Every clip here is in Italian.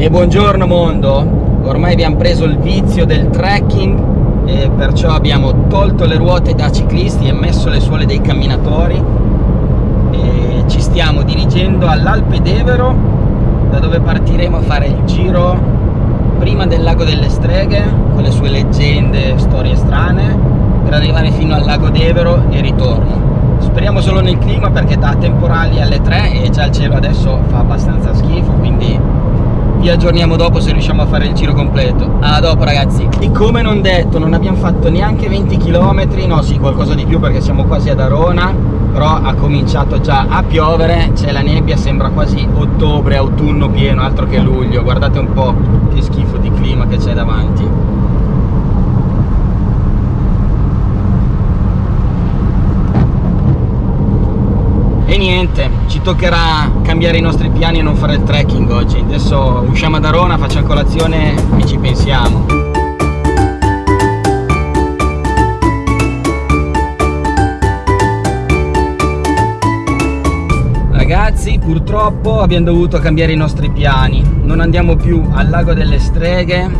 E buongiorno mondo, ormai abbiamo preso il vizio del trekking e perciò abbiamo tolto le ruote da ciclisti e messo le suole dei camminatori. E ci stiamo dirigendo all'Alpe d'Evero da dove partiremo a fare il giro prima del lago delle streghe con le sue leggende, storie strane per arrivare fino al lago d'Evero e ritorno. Speriamo solo nel clima perché da temporali alle 3 e già il cielo adesso fa abbastanza schifo quindi vi aggiorniamo dopo se riusciamo a fare il giro completo. A dopo ragazzi. E come non detto non abbiamo fatto neanche 20 km no sì qualcosa di più perché siamo quasi ad Arona però ha cominciato già a piovere. C'è la nebbia sembra quasi ottobre autunno pieno altro che luglio. Guardate un po' che schifo di clima che c'è davanti. E niente ci toccherà cambiare i nostri piani e non fare il trekking oggi. Adesso usciamo da Arona facciamo colazione e ci pensiamo. Ragazzi purtroppo abbiamo dovuto cambiare i nostri piani. Non andiamo più al lago delle streghe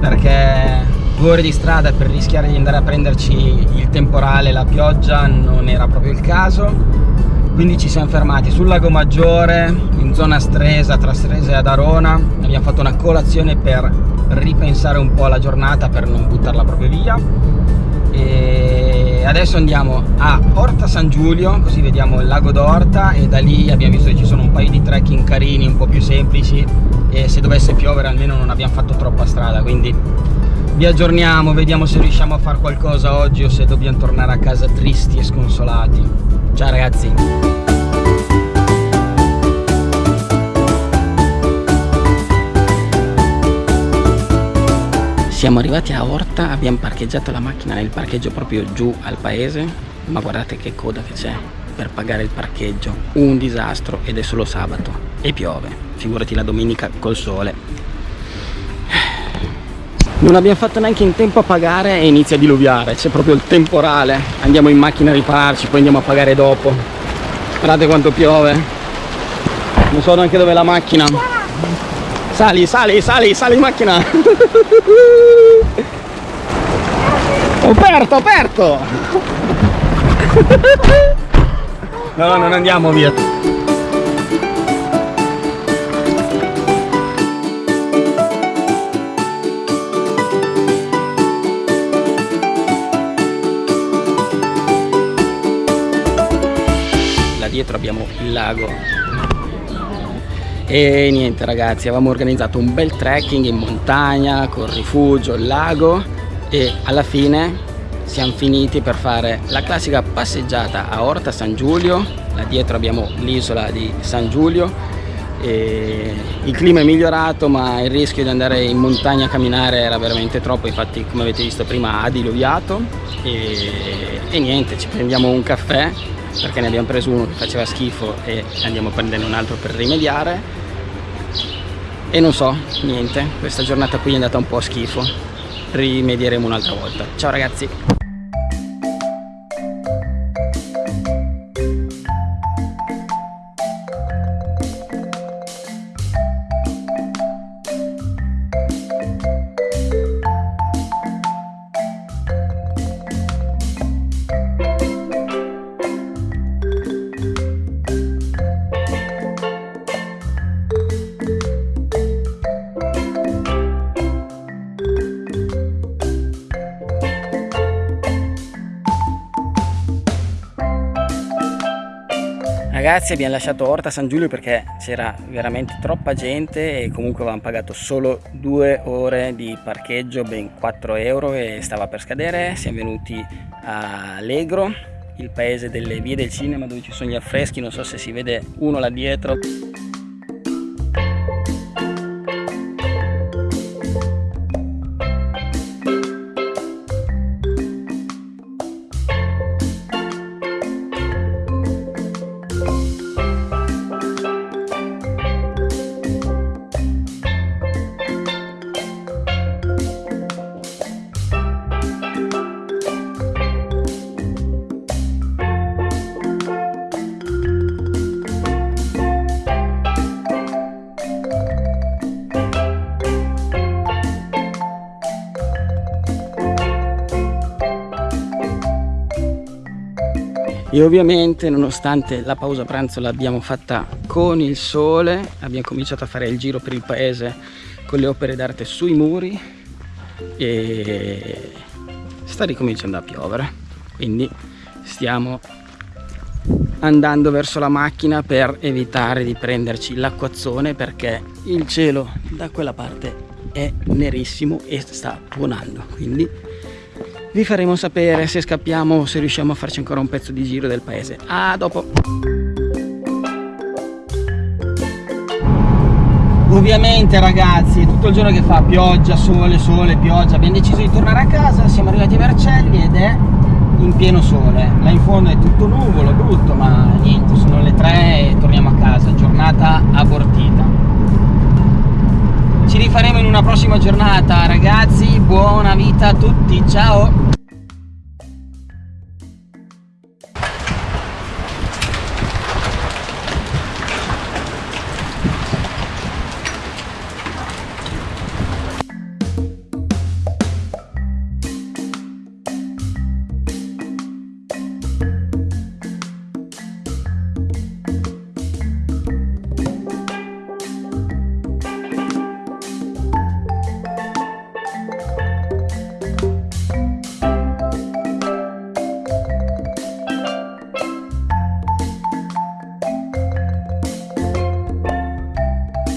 perché due ore di strada per rischiare di andare a prenderci il temporale, la pioggia non era proprio il caso quindi ci siamo fermati sul lago Maggiore in zona Stresa tra Stresa e Adarona. Abbiamo fatto una colazione per ripensare un po' alla giornata per non buttarla proprio via. E adesso andiamo a Orta San Giulio così vediamo il lago d'Orta e da lì abbiamo visto che ci sono un paio di trekking carini un po' più semplici e se dovesse piovere almeno non abbiamo fatto troppa strada quindi vi aggiorniamo vediamo se riusciamo a fare qualcosa oggi o se dobbiamo tornare a casa tristi e sconsolati ciao ragazzi. Siamo arrivati a Orta abbiamo parcheggiato la macchina nel parcheggio proprio giù al paese ma guardate che coda che c'è per pagare il parcheggio. Un disastro ed è solo sabato e piove. Figurati la domenica col sole non abbiamo fatto neanche in tempo a pagare e inizia a diluviare. C'è proprio il temporale. Andiamo in macchina a ripararci poi andiamo a pagare dopo. Guardate quanto piove. Non so neanche dove è la macchina. Sali sali sali sali in macchina. Ho aperto. Ho aperto no non andiamo via dietro abbiamo il lago. E niente ragazzi avevamo organizzato un bel trekking in montagna col rifugio, il lago e alla fine siamo finiti per fare la classica passeggiata a Orta San Giulio. Là dietro abbiamo l'isola di San Giulio. E il clima è migliorato ma il rischio di andare in montagna a camminare era veramente troppo. Infatti come avete visto prima ha diluviato e, e niente ci prendiamo un caffè perché ne abbiamo preso uno che faceva schifo e andiamo a prendere un altro per rimediare. E non so, niente, questa giornata qui è andata un po' a schifo. Rimedieremo un'altra volta. Ciao ragazzi Ragazzi abbiamo lasciato Orta San Giulio perché c'era veramente troppa gente e comunque avevamo pagato solo due ore di parcheggio, ben 4 euro e stava per scadere. Siamo venuti a Allegro, il paese delle vie del cinema dove ci sono gli affreschi, non so se si vede uno là dietro. E ovviamente nonostante la pausa pranzo l'abbiamo fatta con il sole abbiamo cominciato a fare il giro per il paese con le opere d'arte sui muri e sta ricominciando a piovere. Quindi stiamo andando verso la macchina per evitare di prenderci l'acquazzone perché il cielo da quella parte è nerissimo e sta tuonando. Quindi vi faremo sapere se scappiamo o se riusciamo a farci ancora un pezzo di giro del paese. A dopo. Ovviamente ragazzi tutto il giorno che fa pioggia sole sole pioggia. Abbiamo deciso di tornare a casa siamo arrivati a Vercelli ed è in pieno sole. Là in fondo è tutto nuvolo brutto ma niente sono le 3 e torniamo a casa. Giornata abortita rifaremo in una prossima giornata. Ragazzi buona vita a tutti ciao